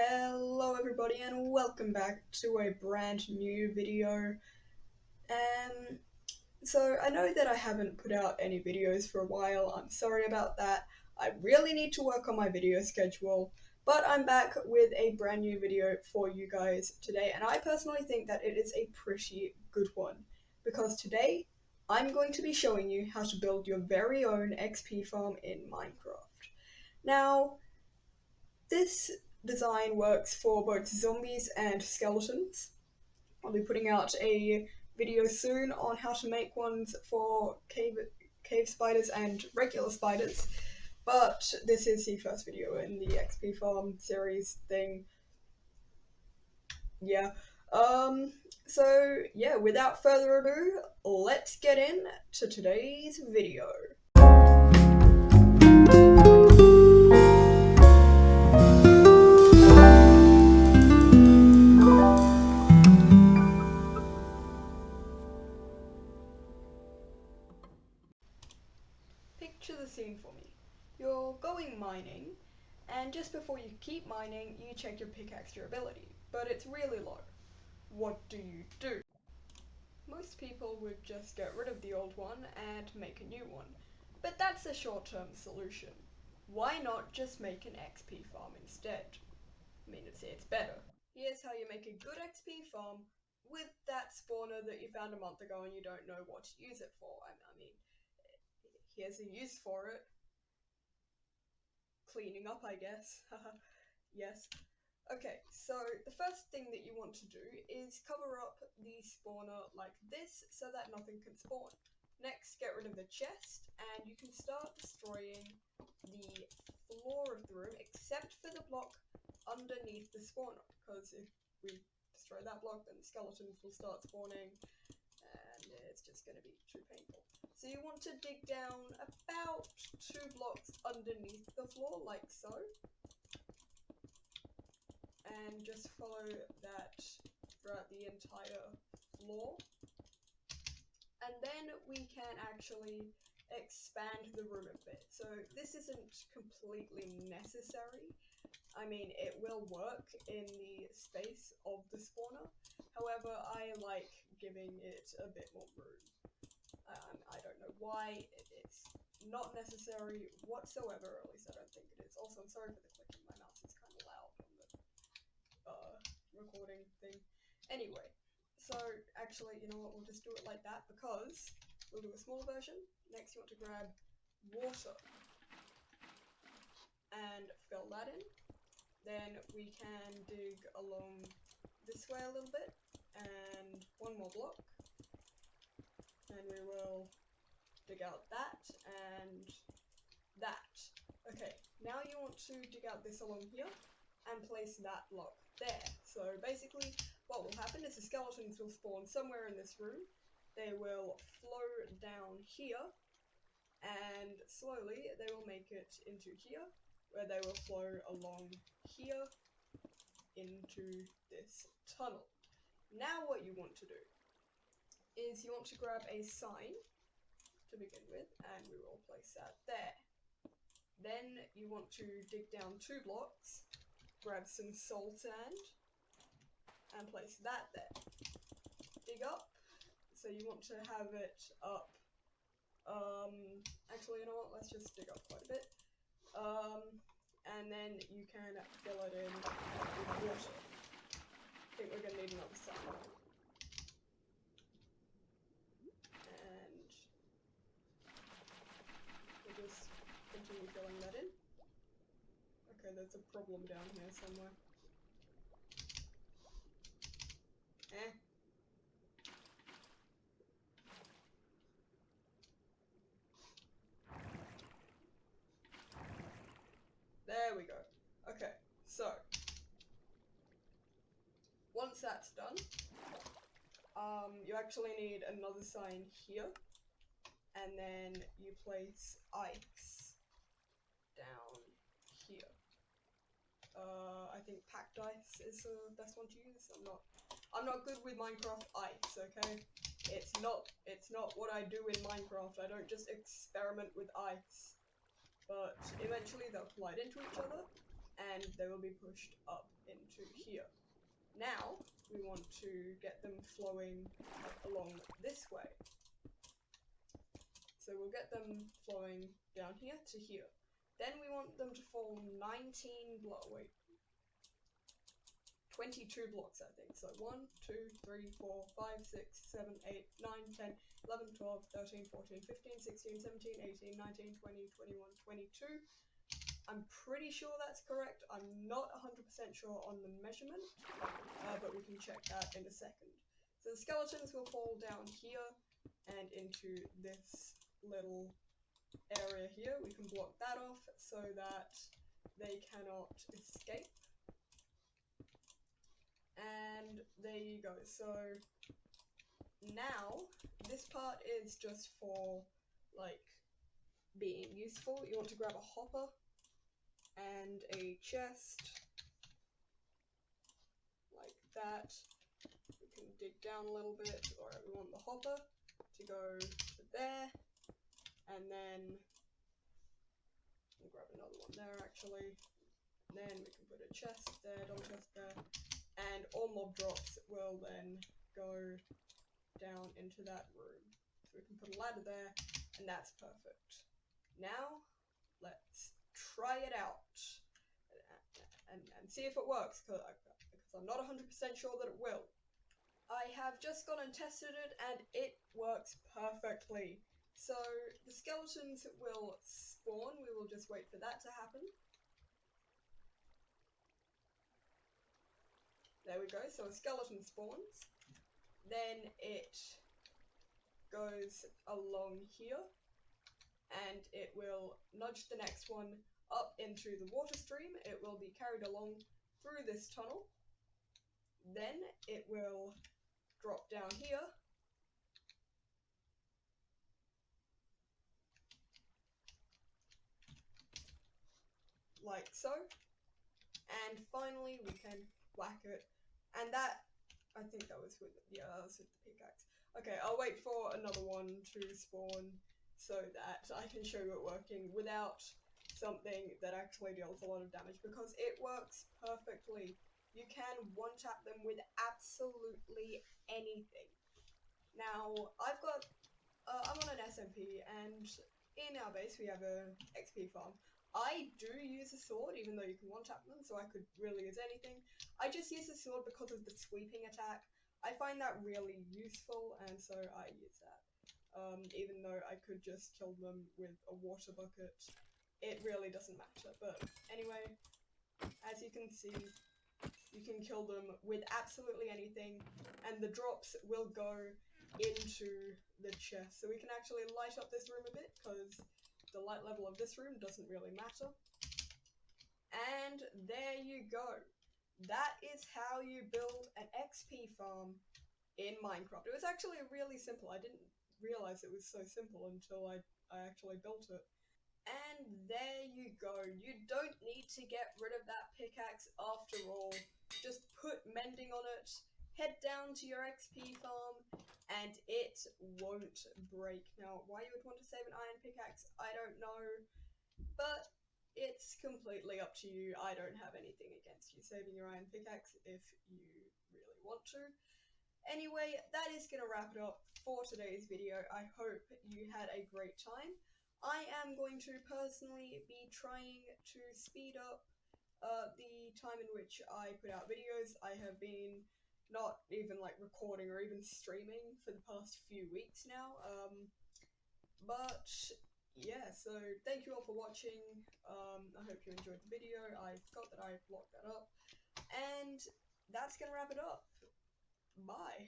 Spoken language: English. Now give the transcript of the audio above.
Hello everybody and welcome back to a brand new video. Um, so I know that I haven't put out any videos for a while, I'm sorry about that. I really need to work on my video schedule, but I'm back with a brand new video for you guys today and I personally think that it is a pretty good one because today I'm going to be showing you how to build your very own XP farm in Minecraft. Now, this design works for both zombies and skeletons. I'll be putting out a video soon on how to make ones for cave, cave spiders and regular spiders, but this is the first video in the XP farm series thing. Yeah. Um, so yeah, without further ado, let's get in to today's video. Picture the scene for me. You're going mining, and just before you keep mining, you check your pickaxe durability, but it's really low. What do you do? Most people would just get rid of the old one and make a new one, but that's a short-term solution. Why not just make an XP farm instead? I mean, it's, it's better. Here's how you make a good XP farm with that spawner that you found a month ago and you don't know what to use it for. I, I mean, here's a use for it. Cleaning up, I guess. yes. Okay, so the first thing that you want to do is cover up the spawner like this so that nothing can spawn. Next, get rid of the chest and you can start destroying the floor of the room except for the block underneath the spawner because if we destroy that block then the skeletons will start spawning and it's just going to be too painful. So you want to dig down about two blocks underneath the floor like so and just follow that throughout the entire floor. And then we can actually expand the room a bit. So this isn't completely necessary. I mean, it will work in the space of the spawner. However, I like giving it a bit more room. Um, I don't know why. It's not necessary whatsoever, at least I don't think it is. Also, I'm sorry for the clicking. My mouse is kind of loud on the uh, recording thing. Anyway, so actually, you know what, we'll just do it like that because we'll do a small version. Next, you want to grab water and fill that in. Then we can dig along this way a little bit and one more block. And we will dig out that and that. Okay, now you want to dig out this along here and place that block there. So basically what will happen is the skeletons will spawn somewhere in this room. They will flow down here and slowly they will make it into here where they will flow along here into this tunnel. Now what you want to do is you want to grab a sign to begin with and we will place that there. Then you want to dig down two blocks grab some soul sand and place that there. Dig up. So you want to have it up. Um, actually, you know what? Let's just dig up quite a bit. Um, and then you can fill it in with water. I think we're gonna need another sand. And we'll just continue filling that in. Okay, there's a problem down here somewhere. Eh. There we go. Okay, so once that's done, um, you actually need another sign here, and then you place ice down here. Uh, I think packed ice is the best one to use. I'm not, I'm not good with Minecraft ice. Okay, it's not, it's not what I do in Minecraft. I don't just experiment with ice. But eventually they'll collide into each other, and they will be pushed up into here. Now, we want to get them flowing along this way. So we'll get them flowing down here to here. Then we want them to fall 19 block, wait, 22 blocks, I think. So 1, 2, 3, 4, 5, 6, 7, 8, 9, 10, 11, 12, 13, 14, 15, 16, 17, 18, 19, 20, 21, 22. I'm pretty sure that's correct. I'm not 100% sure on the measurement, uh, but we can check that in a second. So the skeletons will fall down here and into this little area here. We can block that off so that they cannot escape. And there you go. So now this part is just for like being useful. You want to grab a hopper and a chest like that. We can dig down a little bit. or we want the hopper to go to there and then we'll grab another one there actually. And then we can put a chest there, double chest there, and all mob drops will then go down into that room. So we can put a ladder there, and that's perfect. Now, let's try it out and, and see if it works, because I'm not 100% sure that it will. I have just gone and tested it, and it works perfectly. So the skeletons will spawn, we will just wait for that to happen. There we go, so a skeleton spawns. Then it goes along here and it will nudge the next one up into the water stream. It will be carried along through this tunnel. Then it will drop down here like so. And finally, we can whack it. And that, I think that was with, yeah, that was with the pickaxe. Okay, I'll wait for another one to spawn so that I can show you it working without something that actually deals a lot of damage because it works perfectly. You can one-tap them with absolutely anything. Now, I've got, uh, I'm on an SMP and in our base we have a XP farm. I do use a sword, even though you can one-tap them, so I could really use anything. I just use a sword because of the sweeping attack. I find that really useful, and so I use that. Um, even though I could just kill them with a water bucket, it really doesn't matter. But anyway, as you can see, you can kill them with absolutely anything, and the drops will go into the chest. So we can actually light up this room a bit, because the light level of this room doesn't really matter. And there you go. That is how you build an XP farm in Minecraft. It was actually really simple. I didn't realize it was so simple until I, I actually built it. And there you go. You don't need to get rid of that pickaxe after all. Just put mending on it, head down to your XP farm, and it won't break. Now, why you would want to save an iron pickaxe, I don't know, but it's completely up to you. I don't have anything against you saving your iron pickaxe if you really want to. Anyway, that is going to wrap it up for today's video. I hope you had a great time. I am going to personally be trying to speed up uh, the time in which I put out videos. I have been not even like recording or even streaming for the past few weeks now. Um, but yeah, so thank you all for watching. Um, I hope you enjoyed the video. I forgot that I blocked that up. And that's gonna wrap it up. Bye.